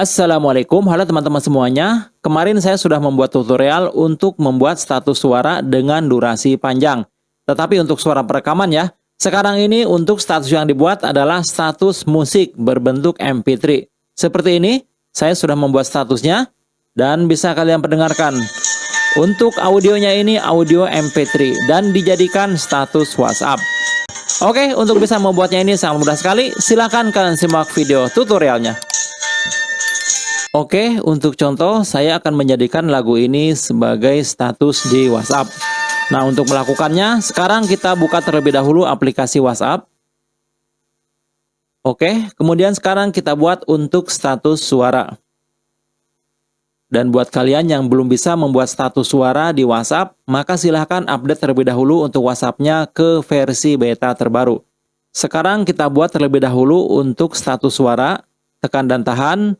Assalamualaikum, halo teman-teman semuanya. Kemarin saya sudah membuat tutorial untuk membuat status suara dengan durasi panjang. Tetapi untuk suara perekaman ya, sekarang ini untuk status yang dibuat adalah status musik berbentuk MP3. Seperti ini, saya sudah membuat statusnya dan bisa kalian pendengarkan. Untuk audionya ini audio MP3 dan dijadikan status WhatsApp. Oke, untuk bisa membuatnya ini sangat mudah sekali. Silahkan kalian simak video tutorialnya. Oke, untuk contoh saya akan menjadikan lagu ini sebagai status di WhatsApp. Nah, untuk melakukannya, sekarang kita buka terlebih dahulu aplikasi WhatsApp. Oke, kemudian sekarang kita buat untuk status suara. Dan buat kalian yang belum bisa membuat status suara di WhatsApp, maka silahkan update terlebih dahulu untuk WhatsApp-nya ke versi beta terbaru. Sekarang kita buat terlebih dahulu untuk status suara, tekan dan tahan,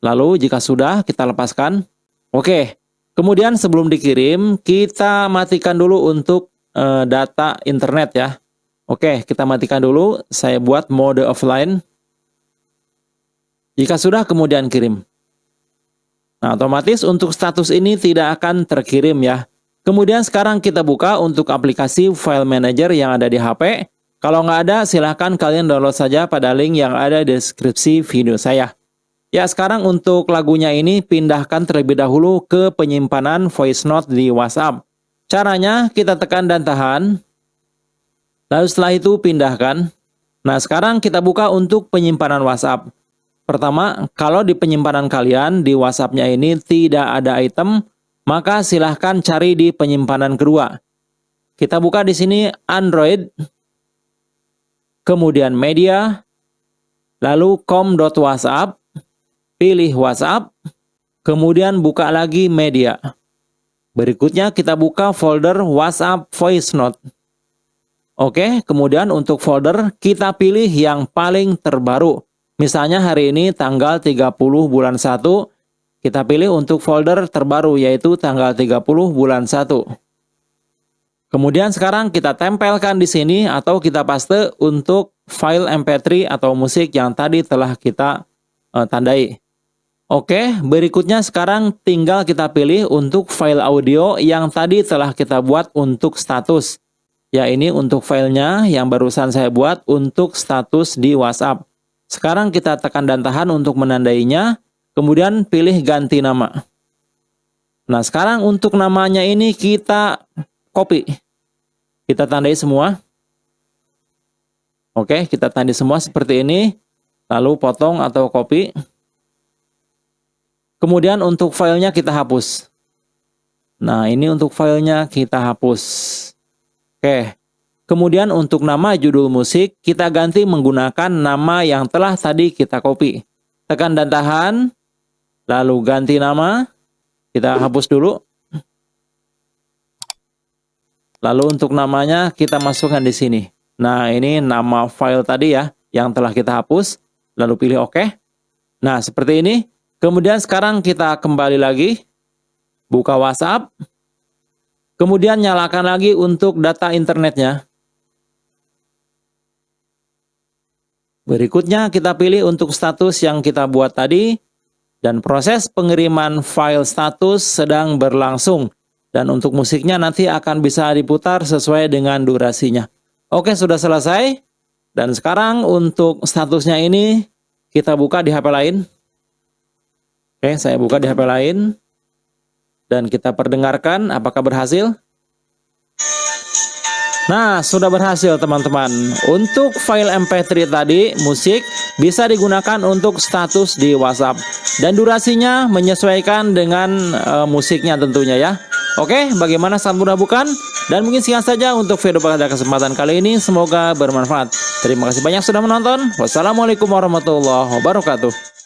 Lalu jika sudah kita lepaskan. Oke. Kemudian sebelum dikirim kita matikan dulu untuk uh, data internet ya. Oke, kita matikan dulu. Saya buat mode offline. Jika sudah kemudian kirim. Nah, otomatis untuk status ini tidak akan terkirim ya. Kemudian sekarang kita buka untuk aplikasi file manager yang ada di HP. Kalau nggak ada, silahkan kalian download saja pada link yang ada di deskripsi video saya. Ya, sekarang untuk lagunya ini pindahkan terlebih dahulu ke penyimpanan voice note di WhatsApp. Caranya kita tekan dan tahan. Lalu setelah itu pindahkan. Nah, sekarang kita buka untuk penyimpanan WhatsApp. Pertama, kalau di penyimpanan kalian di WhatsApp-nya ini tidak ada item, maka silahkan cari di penyimpanan kedua. Kita buka di sini Android, kemudian media, lalu com.whatsapp, pilih WhatsApp, kemudian buka lagi media. Berikutnya kita buka folder WhatsApp Voice Note. Oke, kemudian untuk folder kita pilih yang paling terbaru. Misalnya hari ini tanggal 30 bulan 1, kita pilih untuk folder terbaru yaitu tanggal 30 bulan 1. Kemudian sekarang kita tempelkan di sini atau kita paste untuk file MP3 atau musik yang tadi telah kita uh, tandai. Oke, berikutnya sekarang tinggal kita pilih untuk file audio yang tadi telah kita buat untuk status. Ya, ini untuk filenya yang barusan saya buat untuk status di WhatsApp. Sekarang kita tekan dan tahan untuk menandainya, kemudian pilih ganti nama. Nah, sekarang untuk namanya ini kita copy. Kita tandai semua. Oke, kita tandai semua seperti ini. Lalu potong atau copy. Kemudian untuk filenya kita hapus. Nah, ini untuk filenya kita hapus. Oke. Kemudian untuk nama judul musik, kita ganti menggunakan nama yang telah tadi kita copy. Tekan dan tahan, lalu ganti nama, kita hapus dulu. Lalu untuk namanya kita masukkan di sini. Nah, ini nama file tadi ya, yang telah kita hapus. Lalu pilih OK. Nah, seperti ini. Kemudian sekarang kita kembali lagi, buka WhatsApp, kemudian nyalakan lagi untuk data internetnya. Berikutnya kita pilih untuk status yang kita buat tadi, dan proses pengiriman file status sedang berlangsung. Dan untuk musiknya nanti akan bisa diputar sesuai dengan durasinya. Oke, sudah selesai. Dan sekarang untuk statusnya ini, kita buka di HP lain. Oke, saya buka di HP lain. Dan kita perdengarkan apakah berhasil. Nah, sudah berhasil teman-teman. Untuk file MP3 tadi, musik, bisa digunakan untuk status di WhatsApp. Dan durasinya menyesuaikan dengan uh, musiknya tentunya ya. Oke, bagaimana sangat mudah bukan? Dan mungkin sekian saja untuk video pada kesempatan kali ini. Semoga bermanfaat. Terima kasih banyak sudah menonton. Wassalamualaikum warahmatullahi wabarakatuh.